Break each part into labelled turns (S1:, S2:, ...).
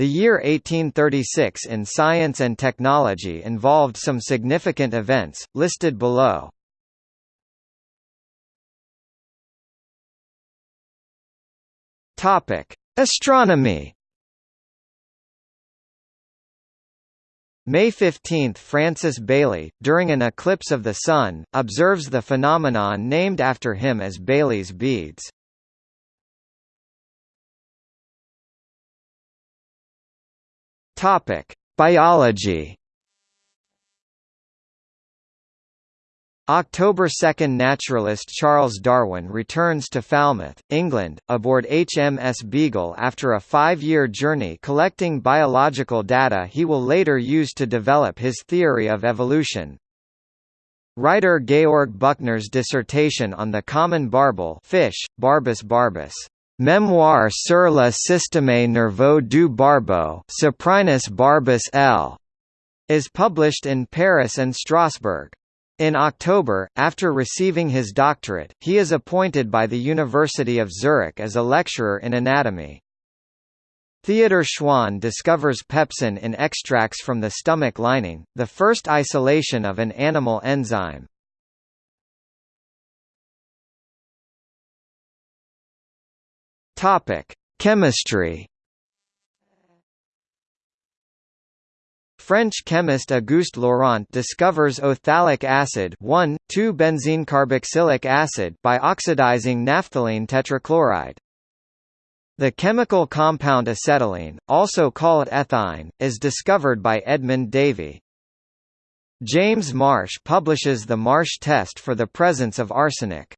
S1: The year 1836 in science and technology involved some significant events, listed below. Astronomy May 15 – Francis Baily, during an eclipse of the Sun, observes the phenomenon named after him as Baily's beads. Biology October 2 – Naturalist Charles Darwin returns to Falmouth, England, aboard HMS Beagle after a five-year journey collecting biological data he will later use to develop his theory of evolution. Writer Georg Büchner's dissertation on the common barbel fish, Barbus barbus, Memoire sur le système nerveux du barbeau Cyprinus barbus L. is published in Paris and Strasbourg. In October, after receiving his doctorate, he is appointed by the University of Zurich as a lecturer in anatomy. Theodor Schwann discovers pepsin in extracts from the stomach lining, the first isolation of an animal enzyme. Chemistry French chemist Auguste Laurent discovers phthalic acid 1,2-benzene-carboxylic acid by oxidizing naphthalene tetrachloride. The chemical compound acetylene, also called ethyne, is discovered by Edmund Davy. James Marsh publishes the Marsh test for the presence of arsenic.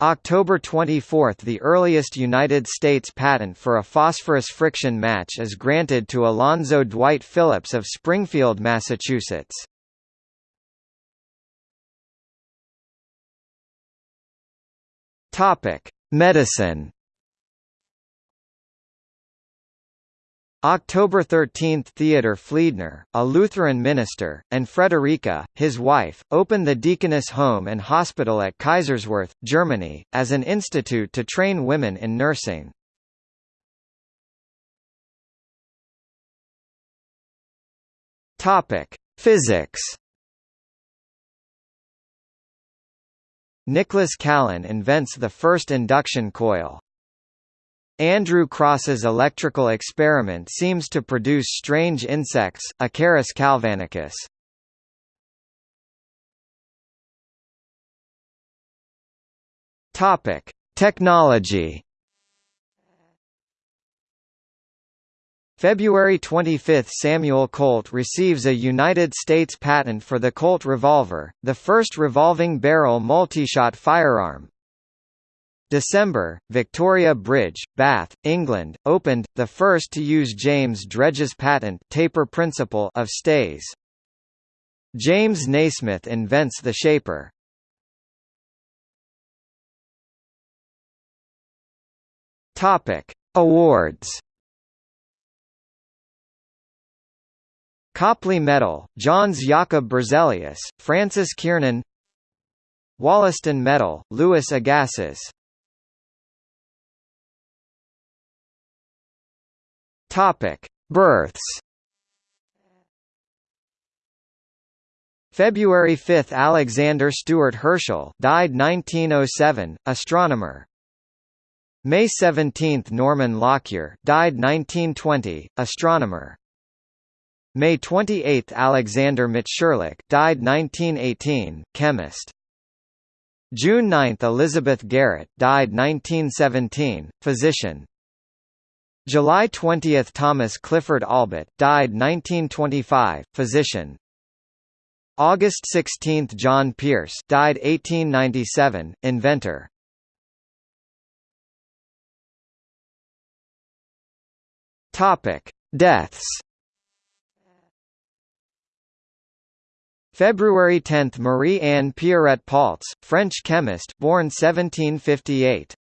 S1: October 24 – The earliest United States patent for a phosphorus friction match is granted to Alonzo Dwight Phillips of Springfield, Massachusetts. Medicine October 13 – Theodor Fliedner, a Lutheran minister, and Frederica, his wife, opened the Deaconess Home and Hospital at Kaiserswerth, Germany, as an institute to train women in nursing. Physics Nicholas Callan invents the first induction coil. Andrew Crosse's electrical experiment seems to produce strange insects, Acarus galvanicus. Topic: Technology. February 25 – Samuel Colt receives a United States patent for the Colt revolver, the first revolving barrel multi-shot firearm, December, Victoria Bridge, Bath, England, opened, the first to use James Dredge's patent taper principle of stays. James Nasmyth invents the shaper. Topic: Awards. Copley Medal, Jöns Jakob Berzelius, Francis Kiernan Wollaston Medal, Louis Agassiz Topic: Births. February 5 – Alexander Stewart Herschel died 1907, astronomer. May 17 – Norman Lockyer died 1920, astronomer. May 28 – Alexander Mitscherlich died 1918, chemist. June 9 – Elizabeth Garrett died 1917, physician. July 20 – Thomas Clifford Allbutt died 1925, physician. August 16 – John Pierce died 1897, inventor. Topic: Deaths. February 10 – Marie Anne Pierrette Paulze, French chemist, born 1758.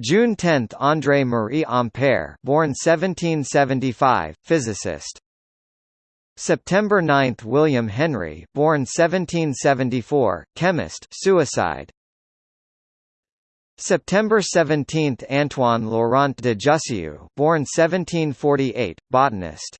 S1: June 10 – André Marie Ampère born 1775, physicist. September 9 – William Henry born 1774, chemist suicide. September 17 – Antoine Laurent de Jussieu born 1748, botanist